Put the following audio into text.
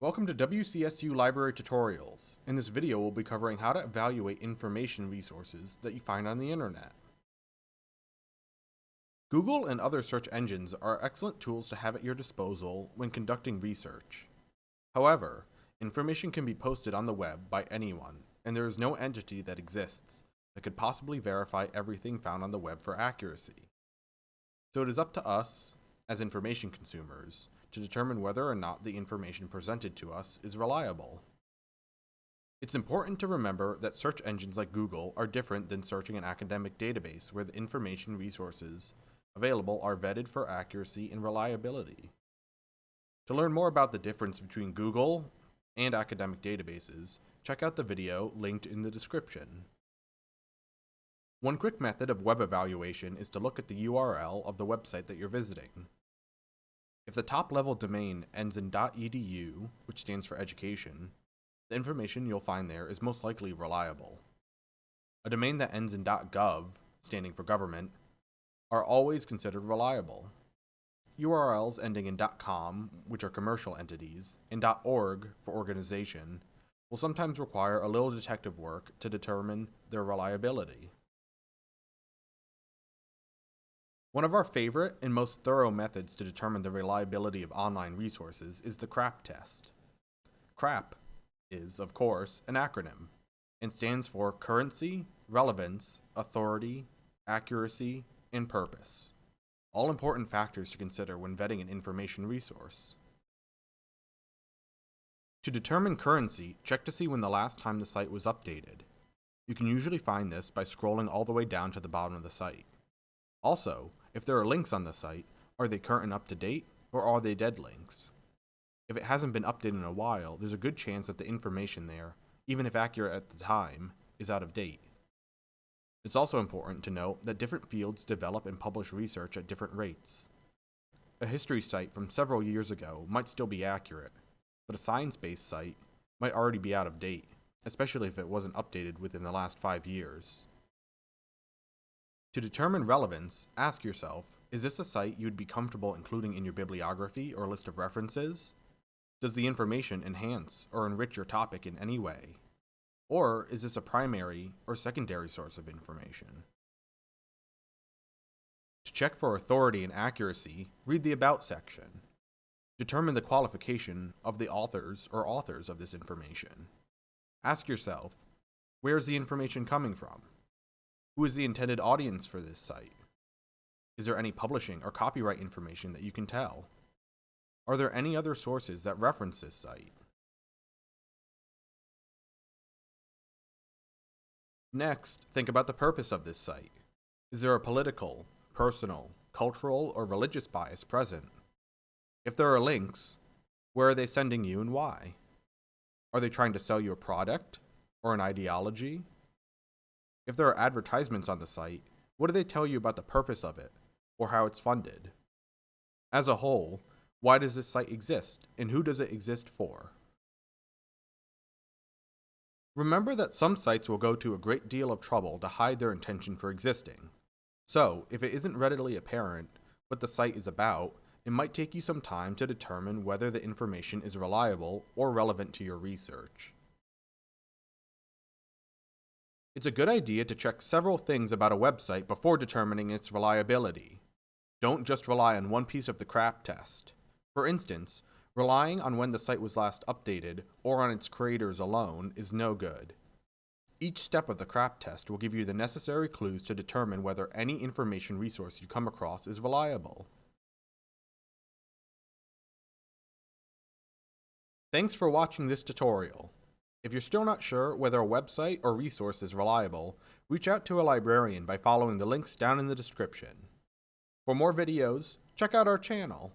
Welcome to WCSU Library Tutorials. In this video, we'll be covering how to evaluate information resources that you find on the internet. Google and other search engines are excellent tools to have at your disposal when conducting research. However, information can be posted on the web by anyone, and there is no entity that exists that could possibly verify everything found on the web for accuracy. So it is up to us, as information consumers, to determine whether or not the information presented to us is reliable. It's important to remember that search engines like Google are different than searching an academic database where the information resources available are vetted for accuracy and reliability. To learn more about the difference between Google and academic databases, check out the video linked in the description. One quick method of web evaluation is to look at the URL of the website that you're visiting. If the top level domain ends in .edu, which stands for education, the information you'll find there is most likely reliable. A domain that ends in .gov, standing for government, are always considered reliable. URLs ending in .com, which are commercial entities, and .org for organization, will sometimes require a little detective work to determine their reliability. One of our favorite and most thorough methods to determine the reliability of online resources is the CRAP test. CRAP is, of course, an acronym and stands for Currency, Relevance, Authority, Accuracy, and Purpose. All important factors to consider when vetting an information resource. To determine currency, check to see when the last time the site was updated. You can usually find this by scrolling all the way down to the bottom of the site. Also, if there are links on the site, are they current and up to date, or are they dead links? If it hasn't been updated in a while, there's a good chance that the information there, even if accurate at the time, is out of date. It's also important to note that different fields develop and publish research at different rates. A history site from several years ago might still be accurate, but a science-based site might already be out of date, especially if it wasn't updated within the last five years. To determine relevance, ask yourself, is this a site you'd be comfortable including in your bibliography or list of references? Does the information enhance or enrich your topic in any way? Or is this a primary or secondary source of information? To check for authority and accuracy, read the About section. Determine the qualification of the authors or authors of this information. Ask yourself, where is the information coming from? Who is the intended audience for this site? Is there any publishing or copyright information that you can tell? Are there any other sources that reference this site? Next, think about the purpose of this site. Is there a political, personal, cultural, or religious bias present? If there are links, where are they sending you and why? Are they trying to sell you a product or an ideology if there are advertisements on the site, what do they tell you about the purpose of it, or how it's funded? As a whole, why does this site exist, and who does it exist for? Remember that some sites will go to a great deal of trouble to hide their intention for existing. So, if it isn't readily apparent what the site is about, it might take you some time to determine whether the information is reliable or relevant to your research. It's a good idea to check several things about a website before determining its reliability. Don't just rely on one piece of the CRAP test. For instance, relying on when the site was last updated or on its creators alone is no good. Each step of the CRAP test will give you the necessary clues to determine whether any information resource you come across is reliable. Thanks for watching this tutorial. If you're still not sure whether a website or resource is reliable, reach out to a librarian by following the links down in the description. For more videos, check out our channel.